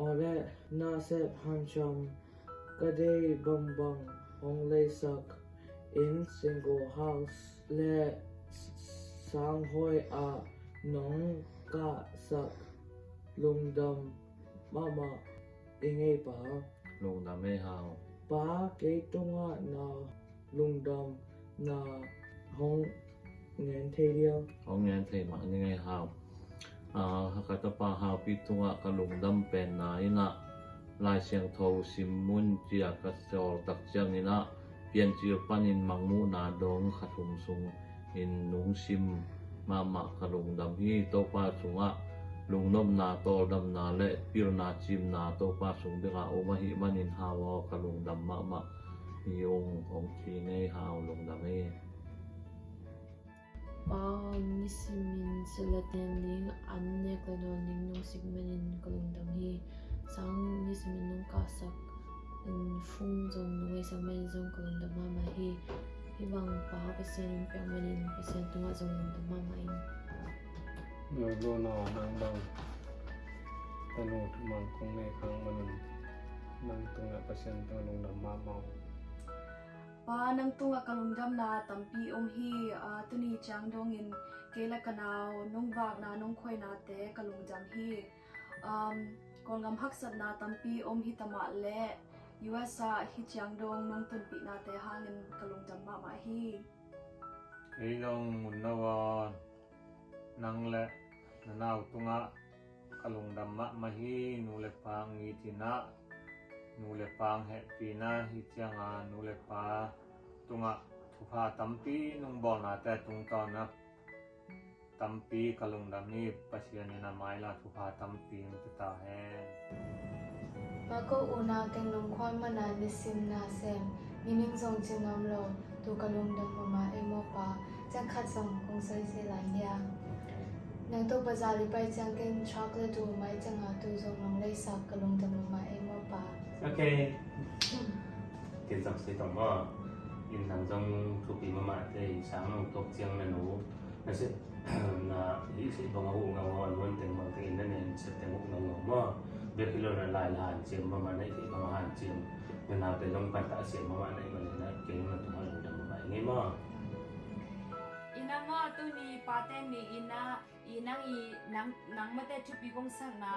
Oret nasep hancham kade bong bong hong le sak in single house le sang hoi a nong ka sak lung dam mama inge pa. Lung dam e hao. Pa ke tunga na lung dam na hong ngan te dia hong ngan te như ngày hào. เทมายังไงเฮาอ่าฮักกะตปาเฮาปิตุงะกะลุงดำเป็นนายนะลายเสียงโทสิมมุนเจียกะจอลตักเจียงนี่นะเปลี่ยนจีปันินมังมูนาดงขัดหุมซุงอินนุงซิมมามะกะลุงดำฮีโตปาสุงะลุงนมนาโตดำนาและปิรนาจิมนาโตปาสุงเดกะโอมหิมันินฮาวอกะลุงดำมะมะมีองค์องทีในฮาวลุงดำเอ sillatnem ning anne klado ning nong sigmen in kalung dang hi sang ni simen nong kasak in phung zong nong ei sang men zong kalung dang ma ma hi hi bang pa pe sen in pyang men in pe sen tunga zong nong dang ma ma in no lo no nang bang tanu mang kong ne kang man nang tunga pe sen tunga nong dang ma ma pa nang tunga kalungdam na tampi om hi ah, tuni chang dong in kela kanao nung wak na nung khoi na te kalungdam hi um kolngam haksat na tampi om hi tama le USA hi chang dong nung tunpi na te hangin kalungdam ma ma hi ไอ้ลงมุนนวานนางและ นูเลปางเหปีนาฮิตจังอานูเลปาตุงะทุพาตัมปีนุงบอลนาแต่ตุงตอนนะตัมปีกลุงดำนี่ปัสยานีนาไม้ลาทุพาตัมปีนุตตาแหงมาก็อุณาเกนลงควายมานานิสิมนาเซมมิมิงทรงจึงงามโลตุกลุงดำมาเอโมปาจังขัดส่งคงใส่เสลายยานังตุวปะจาลิไปจังเกนช็อกเลตูไม้จังหาตูทรงลงเลยสักกลุงดำมาเอ emo pa ok. Tiền dọc sẽ tổng bò in thằng trong thuộc bị mà mạ thì sáng nông thuộc chiang là nấu nó sẽ là ý sẽ bằng ngủ ngon luôn tiền bằng tiền nên nên sẽ tiền ngủ ngủ ngủ mà việc khi lo là lại là hàn chiếm mà mà này thì bằng hàn chiếm. Nên nào thì trong quan tạ chiếm mà mà này mà này là kiến là tụi làm được mà nghe mà ina nga tu ni paten ni ina อีนังอีนังนังไม่ได้ชุบปีกงสังนะ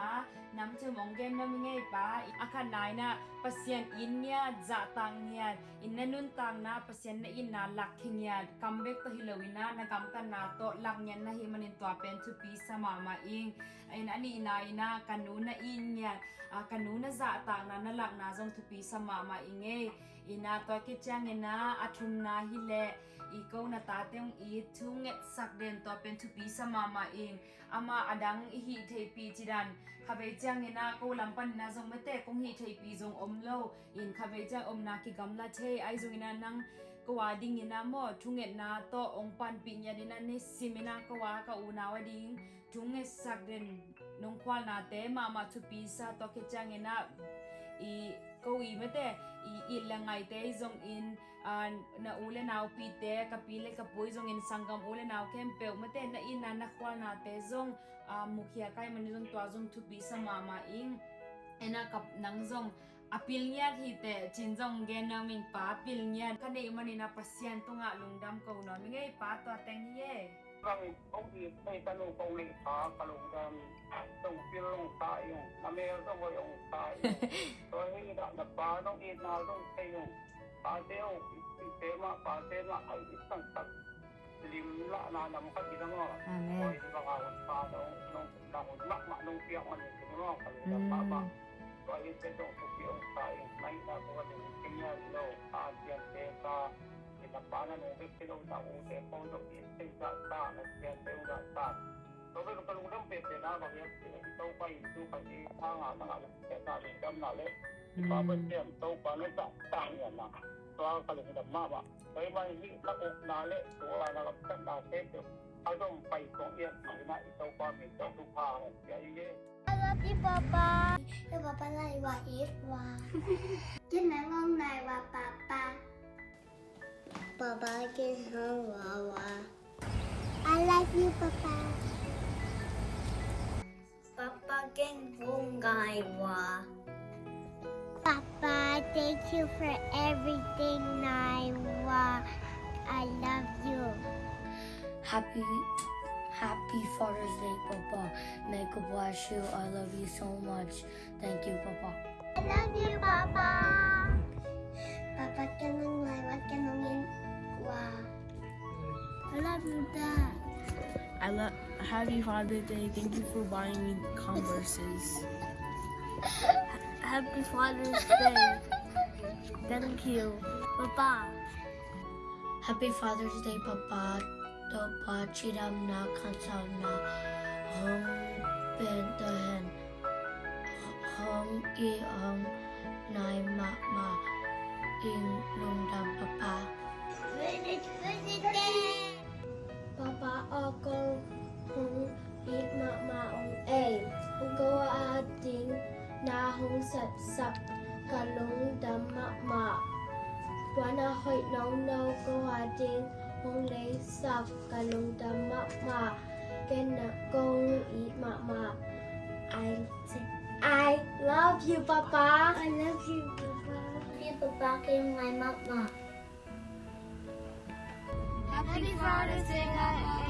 น้ำเจอมองเกมน้ำเงยปะาอาคารนายนะปัสยันอินเนี่ยจะตังเนี่ยอินนนุนตังนะปัสยันอินนาลักเงี้ยคัมเบกตัวฮิลวินะนักัมตันนาโตลักเนี่ยนะฮิมันินตัวเป็นชุบปีสมามาอิงอินอันนี้นายนะกันนูนะอินเนี่ยกันนูนะจะตังนะนัะลักนะจงชุบปีสมามาอิงเออีนาตัวกิจังเงนะอัทุมนาฮิเลอีกูนะตาเต็งอีทุ่งเงสักเด่นตัวเป็นชุบปีสมามาเอง ing ama adang i hi thei pi chidan khabe chang ina ko lampan na zong mate kong hi thei pi zong omlo in khabe chang om na ki gamla the ai zong ina nang kawa ding ina mo tunget na to ong pan pi nya dina ne simina kawa ka una wa ding tunget sakden nong kwal na te mama to pi sa to ke chang ina i ko i mate i ilangai te zong in an na ule nau pi te ka pile ka poi zong in sangam ule nau kem pe mate na in na khwal na te zong a mukhia kai man zong twa zong thu pi sa ma ma ing. Ena kap nang zong apil nya hi te chin zong gen na min pa apil nya ka nei mani na pasien to nga lungdam ko na mi ngai pa to teng ye Kami ông thì đây ta nô câu lệ phá cả lồng đam tổng phiên lồng tại dùng mà mẹ nó gọi ông tại tôi nghĩ đã đập phá nó ít nào nó thay dùng Paseo, tema, pasema, ay isang tag. Limla na naman ka, ginawa. Amen. Ay, di ba ka, pa, nung, nung, nung, nung, nung, piyak man, ginawa, kanila, papa. Kaya sa itong supiyon tayo, may nakuha ng kanya, no, asya, teta, kinapanan, ubit sila, na ute, kung nung, isang tata, nagsiyan tayo, nagsiyan thể kinh nghiệm đâu phá tiền thế phá Pinapanan ng biktilong sa ute, pondo, istinsa, sa, hàng yung gata. So, pero kalungang pete na, bagay ito pa ito kasi hanga na nga sa lingdam na le. Ipapat siya, ito pa no sa tangan na. So, ang kalungang mama. Kaya ba hindi lakok na le, so wala na lapsan na sete. Adong I love you, Papa. Yêu Papa này và ít và Chúc mẹ ngon này và Papa. Papa can hang Wawa. I like you, Papa. Papa king Bungaiwa. Papa, thank you for everything, Naiwa. I love you. Happy Happy Father's Day, Papa. May God bless you. I love you so much. Thank you, Papa. I love you, Papa. Papa, kanong Naiwa, I love Happy Father's Day. Thank you for buying me Converses. Happy Father's Day. Thank you, Papa. Happy Father's Day, Papa. Dopa chiram na kansaw na hong bentahen hong i hong nai ma ma ing lung dam papa. Finish, finish day. Papa ako hong hit ma maong a. Ugo ating na hong sat sap kalong dam ma. Wana hoy nong no ko ating hong lay sap kalong dam ma ma. Ken na kong eat ma. I say I love you, Papa. I love you, Papa. Happy Papa kayong my mama. Thank you for all.